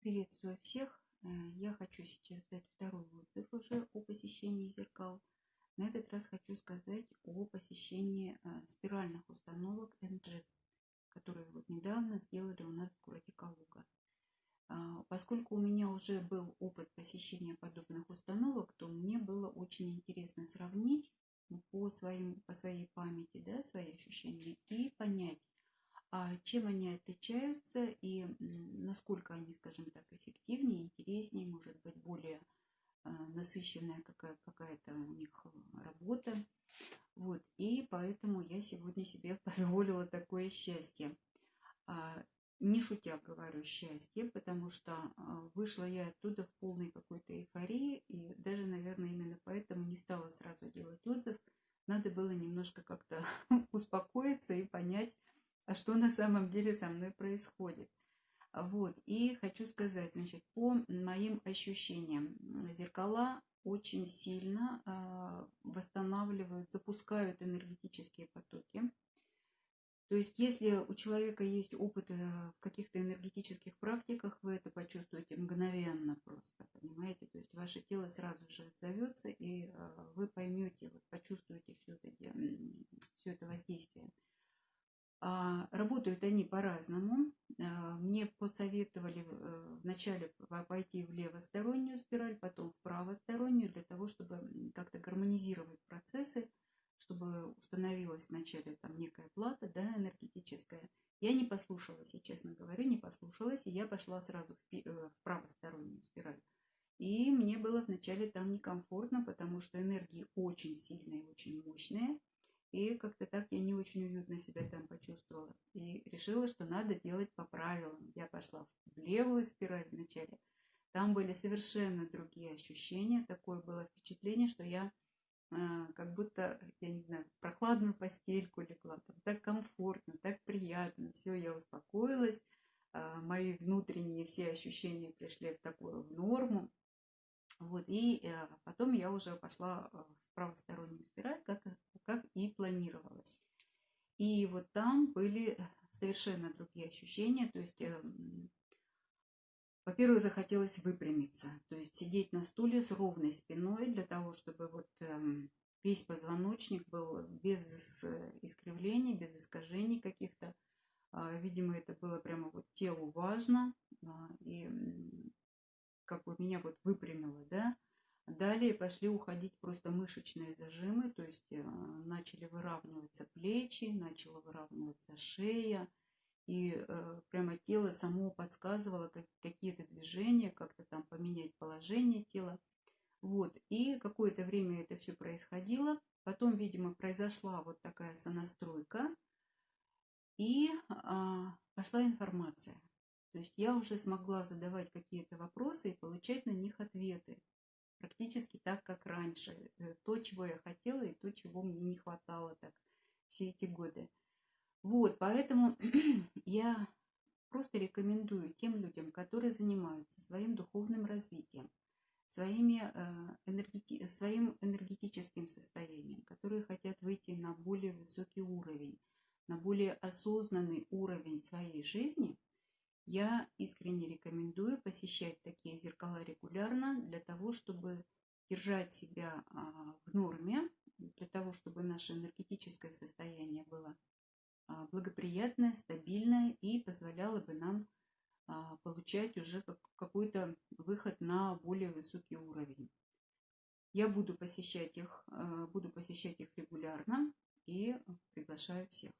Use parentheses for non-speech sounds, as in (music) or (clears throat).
Приветствую всех! Э, Я хочу сейчас дать второй отзыв уже о посещении зеркал. На этот раз хочу сказать о посещении э, спиральных установок MG, которые вот недавно сделали у нас в городе Калуга. А, Поскольку у меня уже был опыт посещения подобных установок, то мне было очень интересно сравнить по, своим, по своей памяти да, свои ощущения и понять, чем они отличаются и насколько они, скажем так, эффективнее, интереснее, может быть, более а, насыщенная какая- какая-то у них работа. Вот. И поэтому я сегодня себе (laughs) позволила такое счастье. А, Не шутя говорю счастье, потому что а, вышла я оттуда в полной какой-то эйфории, и даже, наверное, именно поэтому не стала сразу делать отзыв. Надо было немножко как-то (laughs) успокоиться и понять, а что на самом деле со мной происходит. А Вот. И хочу сказать, значит, по моим ощущениям, зеркала очень сильно а, восстанавливают, запускают энергетические потоки. То есть, если у человека есть опыт э, в каких-то энергетических практиках, вы это почувствуете мгновенно просто, понимаете? То есть, ваше тело сразу же отзовется, и э, вы поймете, вот, почувствуете все это, все это воздействие. А, Работают они по-разному. А, Мне посоветовали э, вначале пойти в левостороннюю спираль, потом в правостороннюю, для того, чтобы как-то гармонизировать процессы, чтобы установилась вначале там некая плата да, энергетическая. Я не послушалась, я честно говорю, не послушалась, и я пошла сразу в, э, правостороннюю спираль. И мне было вначале там некомфортно, потому что энергии очень сильные, очень мощные. И как-то так я не очень уютно себя там почувствовала. И решила, что надо делать по правилам. Я пошла в левую спираль вначале. Там были совершенно другие ощущения. Такое было впечатление, что я а, как будто, я не знаю, в прохладную постельку легла. Там так комфортно, так приятно. Все, я успокоилась. А, Мои внутренние все ощущения пришли в такую в норму. Вот, и э, потом я уже пошла э, в правостороннюю спираль, как, как и планировалось. И вот там были совершенно другие ощущения. То есть, эм, во-первых, захотелось выпрямиться. То есть сидеть на стуле с ровной спиной для того, чтобы вот эм, весь позвоночник был без ис- искривлений, без искажений каких-то. А, Видимо, это было прямо вот телу важно. а, И как бы меня вот выпрямило, да. Далее пошли уходить просто мышечные зажимы, то есть э, начали выравниваться плечи, начала выравниваться шея, и э, прямо тело само подсказывало как, какие-то движения, как-то там поменять положение тела. Вот, и какое-то время это все происходило. Потом, видимо, произошла вот такая сонастройка, и а, пошла информация. То есть я уже смогла задавать какие-то вопросы и получать на них ответы. Практически так, как раньше. Э, То, чего я хотела, и то, чего мне не хватало так все эти годы. Вот, поэтому (clears throat) я просто рекомендую тем людям, которые занимаются своим духовным развитием, своими, э, энергети- своим энергетическим состоянием, которые хотят выйти на более высокий уровень, на более осознанный уровень своей жизни, я искренне рекомендую посещать такие зеркала регулярно для того, чтобы держать себя а, в норме, для того, чтобы наше энергетическое состояние было а, благоприятное, стабильное и позволяло бы нам а, получать уже как- какой-то выход на более высокий уровень. Я буду посещать их, буду посещать их регулярно и приглашаю всех.